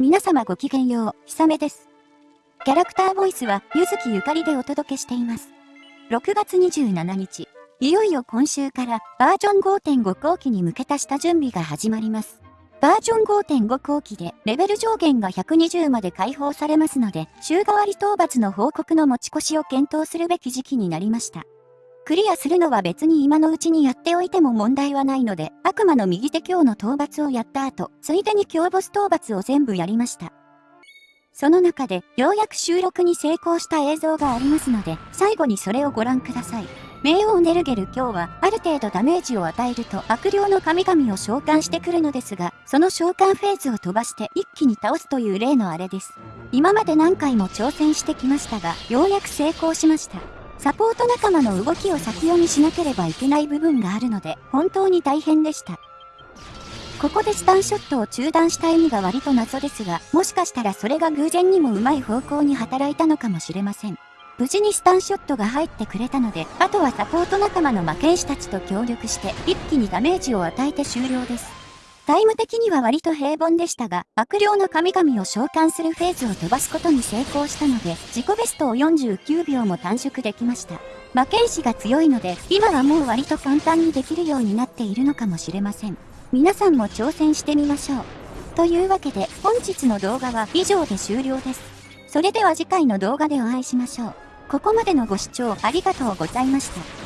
皆様ごきげんよう、ひさめです。キャラクターボイスは、ゆずきゆかりでお届けしています。6月27日、いよいよ今週からバージョン5.5後期に向けた下準備が始まります。バージョン5.5後期でレベル上限が120まで解放されますので、週替わり討伐の報告の持ち越しを検討するべき時期になりました。クリアするのは別に今のうちにやっておいても問題はないので、悪魔の右手強の討伐をやった後、ついでに強ボス討伐を全部やりました。その中で、ようやく収録に成功した映像がありますので、最後にそれをご覧ください。冥王ネルゲル今日は、ある程度ダメージを与えると悪霊の神々を召喚してくるのですが、その召喚フェーズを飛ばして一気に倒すという例のあれです。今まで何回も挑戦してきましたが、ようやく成功しました。サポート仲間の動きを先読みしなければいけない部分があるので、本当に大変でした。ここでスタンショットを中断した意味が割と謎ですが、もしかしたらそれが偶然にもうまい方向に働いたのかもしれません。無事にスタンショットが入ってくれたので、あとはサポート仲間の魔剣士たちと協力して、一気にダメージを与えて終了です。タイム的には割と平凡でしたが、悪霊の神々を召喚するフェーズを飛ばすことに成功したので、自己ベストを49秒も短縮できました。魔剣士が強いので、今はもう割と簡単にできるようになっているのかもしれません。皆さんも挑戦してみましょう。というわけで、本日の動画は以上で終了です。それでは次回の動画でお会いしましょう。ここまでのご視聴ありがとうございました。